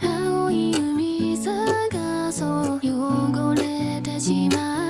青い海探そう。汚れてしまう。